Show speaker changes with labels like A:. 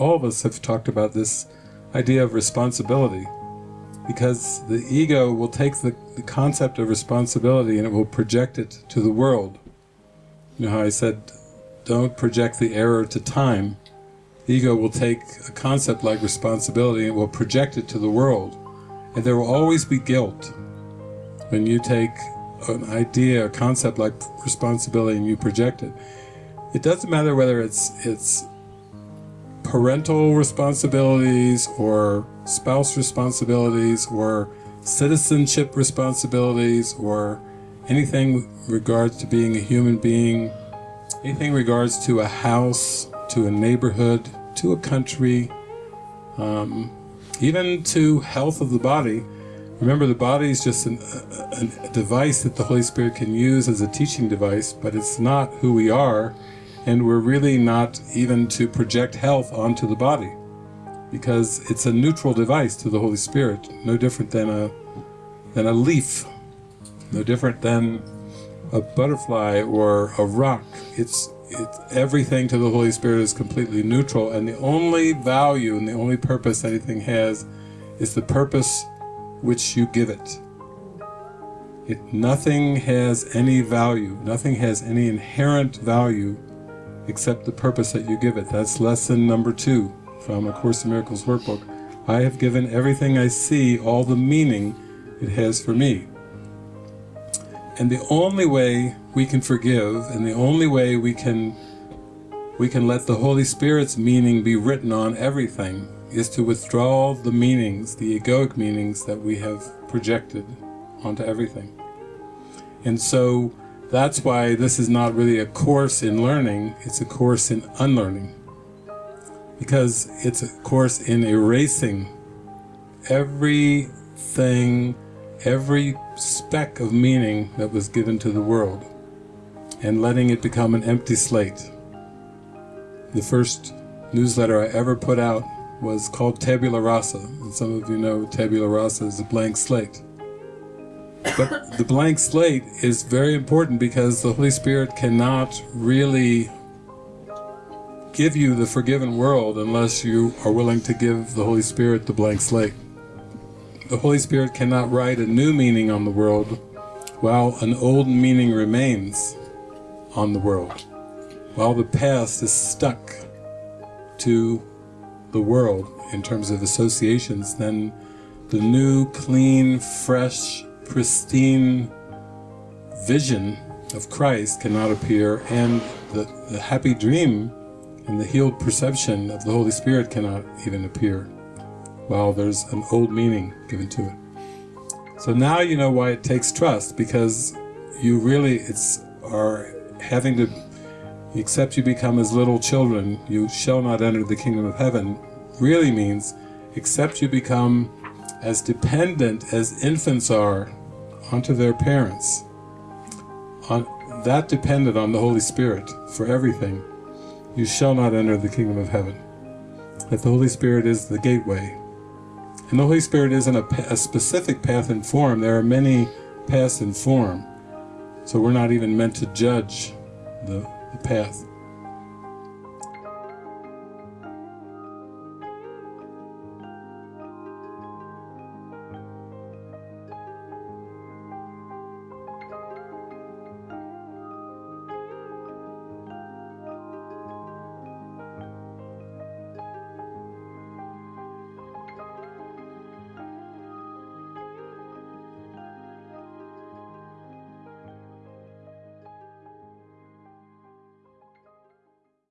A: all of us have talked about this idea of responsibility. Because the ego will take the, the concept of responsibility and it will project it to the world. You know how I said, don't project the error to time. The ego will take a concept like responsibility and it will project it to the world. And there will always be guilt when you take an idea, a concept like responsibility and you project it. It doesn't matter whether it's it's parental responsibilities or spouse responsibilities or citizenship responsibilities or anything regards to being a human being, anything regards to a house, to a neighborhood, to a country, um, even to health of the body. Remember, the body is just an, a, a device that the Holy Spirit can use as a teaching device, but it's not who we are, and we're really not even to project health onto the body, because it's a neutral device to the Holy Spirit, no different than a, than a leaf, no different than a butterfly or a rock. It's, it's everything to the Holy Spirit is completely neutral, and the only value and the only purpose anything has is the purpose which you give it. it. Nothing has any value, nothing has any inherent value except the purpose that you give it. That's lesson number two from A Course in Miracles workbook. I have given everything I see all the meaning it has for me. And the only way we can forgive, and the only way we can we can let the Holy Spirit's meaning be written on everything is to withdraw the meanings, the egoic meanings that we have projected onto everything. And so that's why this is not really a course in learning, it's a course in unlearning. Because it's a course in erasing everything, every speck of meaning that was given to the world and letting it become an empty slate. The first newsletter I ever put out was called Tabula Rasa, and some of you know Tabula Rasa is a blank slate. But the blank slate is very important because the Holy Spirit cannot really give you the forgiven world unless you are willing to give the Holy Spirit the blank slate. The Holy Spirit cannot write a new meaning on the world while an old meaning remains on the world, while the past is stuck to the world in terms of associations, then the new, clean, fresh, pristine vision of Christ cannot appear, and the, the happy dream and the healed perception of the Holy Spirit cannot even appear, while there's an old meaning given to it. So now you know why it takes trust, because you really it's are having to except you become as little children, you shall not enter the kingdom of heaven, really means, except you become as dependent as infants are onto their parents, on that depended on the Holy Spirit for everything, you shall not enter the kingdom of heaven. That the Holy Spirit is the gateway. And the Holy Spirit isn't a, a specific path and form, there are many paths and form. So we're not even meant to judge the, the path.